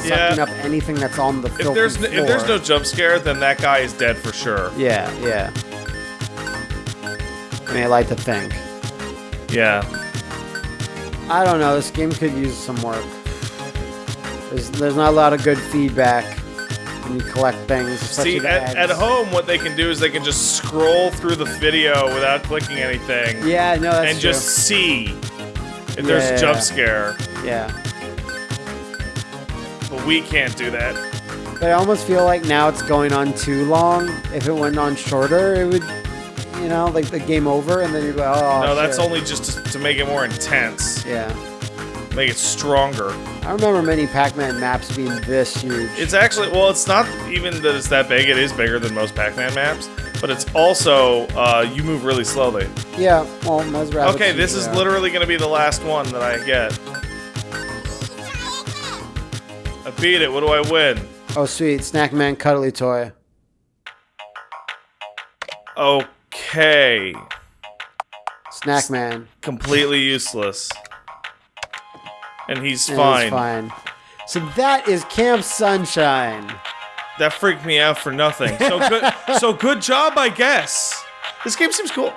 and Yeah. up anything that's on the if there's n- if there's no jump scare, then that guy is dead for sure. Yeah, yeah. I mean, I like to think. Yeah. I don't know. This game could use some work. There's, there's not a lot of good feedback when you collect things. See, at, at home, what they can do is they can just scroll through the video without clicking anything Yeah, no, that's and true. just see if there's Yeah. a jump scare. yeah. We can't do that. But I almost feel like now it's going on too long. If it went on shorter, it would, you know, like the game over, and then you go, oh. no, that's shit." only just to, to make it more intense, Yeah. make it stronger. I remember many Pac-Man maps being this huge. It's actually, well, it's not even that it's that big. It is bigger than most Pac-Man maps, but it's also uh, you move really slowly. yeah. Well. Okay, this is usually literally going to be the last one that I get. Beat it. What do I win? Oh, sweet, Snack Man cuddly toy. Okay. Snack Man. Completely useless. And he's And fine. It's fine. So that is Camp Sunshine. That freaked me out for nothing. So good. so good job, I guess. This game seems cool.